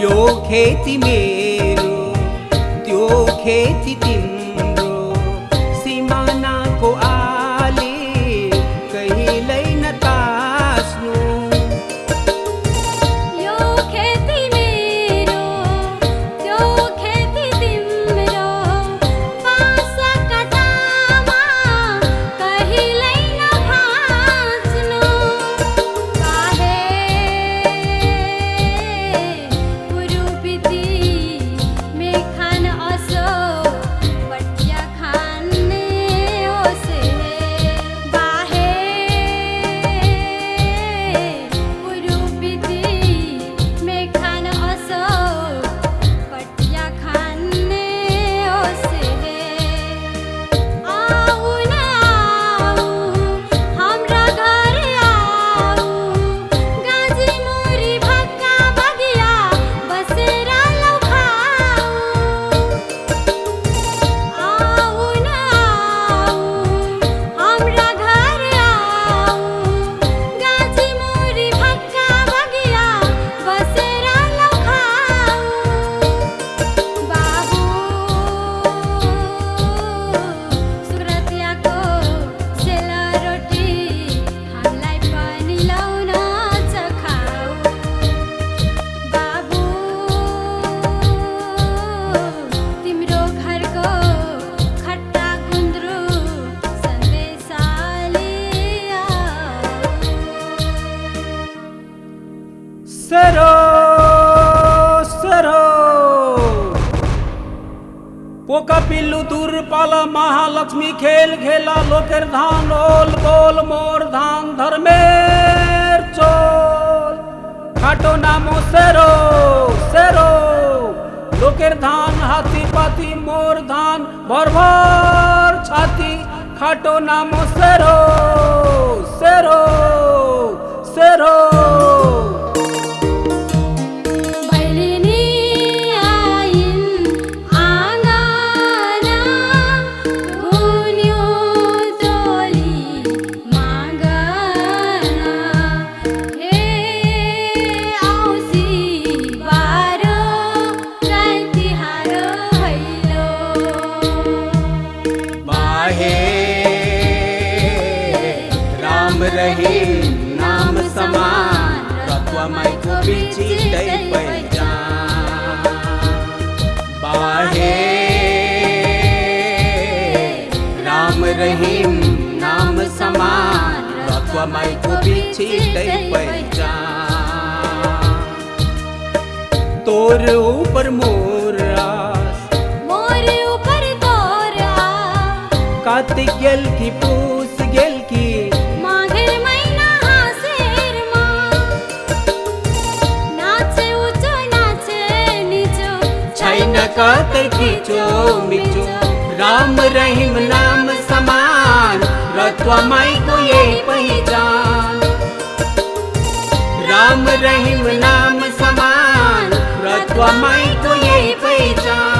यो खेती मेरो त्यो खेती तिम्रो পোকা পিল্লু তুর পালা, মহালক্ষ্মী খেল খেলা, লোকের ধান, ওল গোল মোর ধান, ধর্মের চোল। খাটো নাম সেরো সেরো। লোকের ধান, হাতি পাতি, মোর ধান ভরভর ছাতি। খাটো নাম সেরো সেরো সেরো। तत्वमय को बिची दै बाहे राम रहीम नाम समान तत्वमय को बिची दै तोर ऊपर मोर आस मोर ऊपर तोरा कार्तिक गेल की पूस छैन खींचो, मिचो। राम रहीम नाम समान, रत्वा माई को ये पहचान। राम रहीम नाम समान रत्वमाईको यही पहिचान।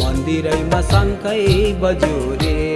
मन्दिरैमा शङ्खै बज्यो रे।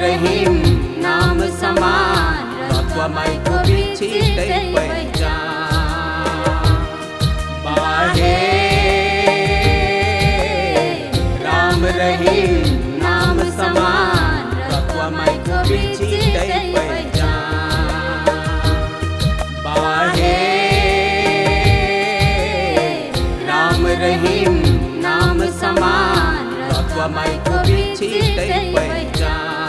रहीम नाम समान रत्वमय को विचिते पहचान बाहे राम रहीम नाम समान रत्वमय को विचिते पहचान बाहे राम रहीम नाम समान रत्वमय को विचिते पहचान